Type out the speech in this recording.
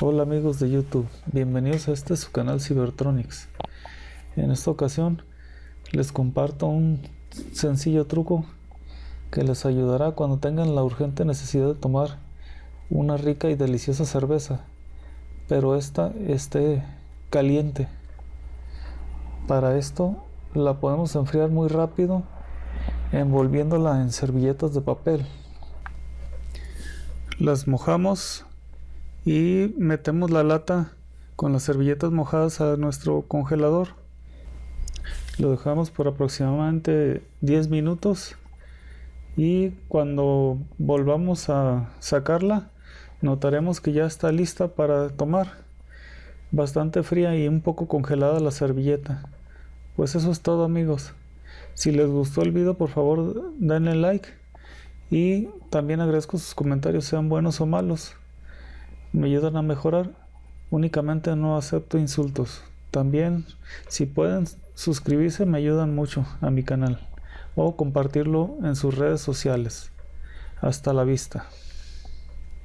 Hola amigos de YouTube, bienvenidos a este su canal Cybertronics. En esta ocasión les comparto un sencillo truco que les ayudará cuando tengan la urgente necesidad de tomar una rica y deliciosa cerveza, pero esta esté caliente. Para esto la podemos enfriar muy rápido envolviéndola en servilletas de papel. Las mojamos y metemos la lata con las servilletas mojadas a nuestro congelador. Lo dejamos por aproximadamente 10 minutos y cuando volvamos a sacarla notaremos que ya está lista para tomar. Bastante fría y un poco congelada la servilleta. Pues eso es todo amigos. Si les gustó el video por favor denle like y también agradezco sus comentarios sean buenos o malos. Me ayudan a mejorar. Únicamente no acepto insultos. También si pueden suscribirse me ayudan mucho a mi canal o compartirlo en sus redes sociales. Hasta la vista.